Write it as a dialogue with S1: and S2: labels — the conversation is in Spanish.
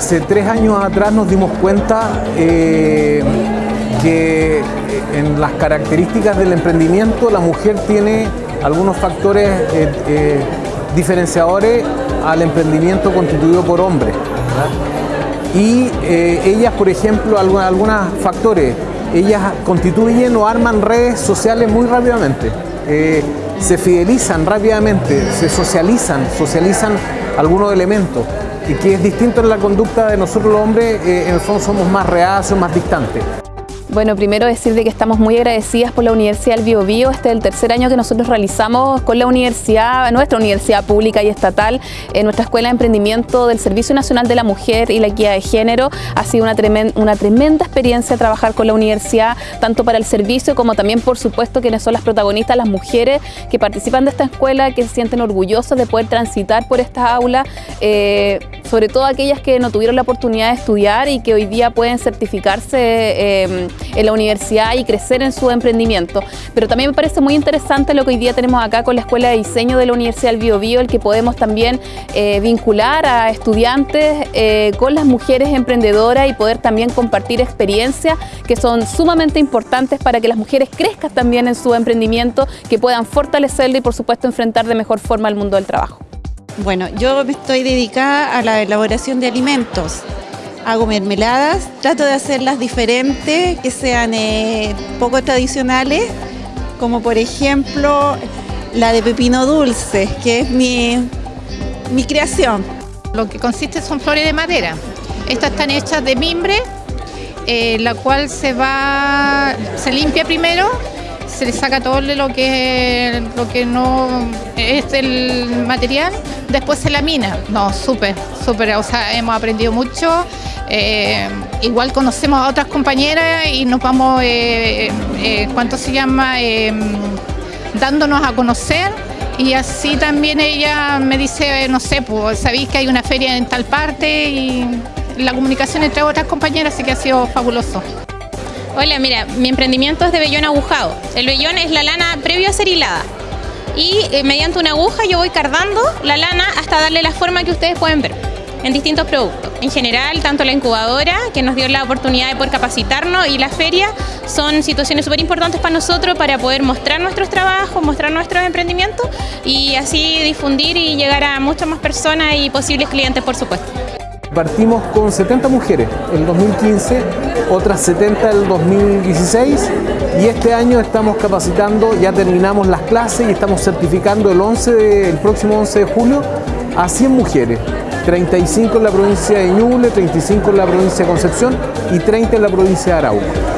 S1: hace tres años atrás nos dimos cuenta eh, que en las características del emprendimiento la mujer tiene algunos factores eh, eh, diferenciadores al emprendimiento constituido por hombres. Y ellas, por ejemplo, algunos factores, ellas constituyen o arman redes sociales muy rápidamente se fidelizan rápidamente, se socializan, socializan algunos elementos que es distinto en la conducta de nosotros los hombres, eh, en el fondo somos más reacios, más distantes.
S2: Bueno, primero decir de que estamos muy agradecidas por la Universidad del Bio, Bio. Este es el tercer año que nosotros realizamos con la universidad, nuestra universidad pública y estatal, en nuestra Escuela de Emprendimiento del Servicio Nacional de la Mujer y la Equidad de Género. Ha sido una tremenda, una tremenda experiencia trabajar con la universidad, tanto para el servicio como también, por supuesto, quienes son las protagonistas, las mujeres que participan de esta escuela, que se sienten orgullosas de poder transitar por esta aula, eh, sobre todo aquellas que no tuvieron la oportunidad de estudiar y que hoy día pueden certificarse eh, en la universidad y crecer en su emprendimiento. Pero también me parece muy interesante lo que hoy día tenemos acá con la Escuela de Diseño de la Universidad del Bio, Bio el que podemos también eh, vincular a estudiantes eh, con las mujeres emprendedoras y poder también compartir experiencias que son sumamente importantes para que las mujeres crezcan también en su emprendimiento, que puedan fortalecerlo y por supuesto enfrentar de mejor forma el mundo del trabajo.
S3: Bueno, yo me estoy dedicada a la elaboración de alimentos hago mermeladas, trato de hacerlas diferentes, que sean eh, poco tradicionales, como por ejemplo la de pepino dulce, que es mi, mi creación.
S4: Lo que consiste son flores de madera. Estas están hechas de mimbre, eh, la cual se va, se limpia primero, se le saca todo lo que, lo que no es el material, después se lamina. No, súper, súper, o sea, hemos aprendido mucho. Eh, igual conocemos a otras compañeras y nos vamos, eh, eh, ¿cuánto se llama? dándonos a conocer y así también ella me dice, no sé, pues sabéis que hay una feria en tal parte y la comunicación entre otras compañeras sí que ha sido fabuloso.
S5: Hola, mira, mi emprendimiento es de vellón agujado. El vellón es la lana previo a ser hilada. Y mediante una aguja yo voy cardando la lana hasta darle la forma que ustedes pueden ver en distintos productos. En general, tanto la incubadora, que nos dio la oportunidad de poder capacitarnos, y la feria son situaciones súper importantes para nosotros para poder mostrar nuestros trabajos, mostrar nuestros emprendimientos y así difundir y llegar a muchas más personas y posibles clientes, por supuesto.
S1: Partimos con 70 mujeres en 2015, otras 70 en el 2016 y este año estamos capacitando, ya terminamos las clases y estamos certificando el, 11 el próximo 11 de julio a 100 mujeres. 35 en la provincia de Ñuble, 35 en la provincia de Concepción y 30 en la provincia de Arauco.